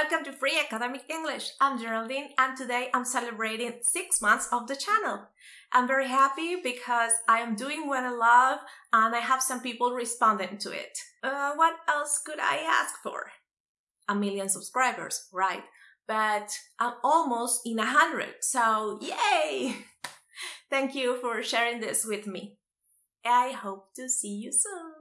Welcome to Free Academic English. I'm Geraldine and today I'm celebrating six months of the channel. I'm very happy because I am doing what I love and I have some people responding to it. Uh, what else could I ask for? A million subscribers, right? But I'm almost in a hundred, so yay! Thank you for sharing this with me. I hope to see you soon.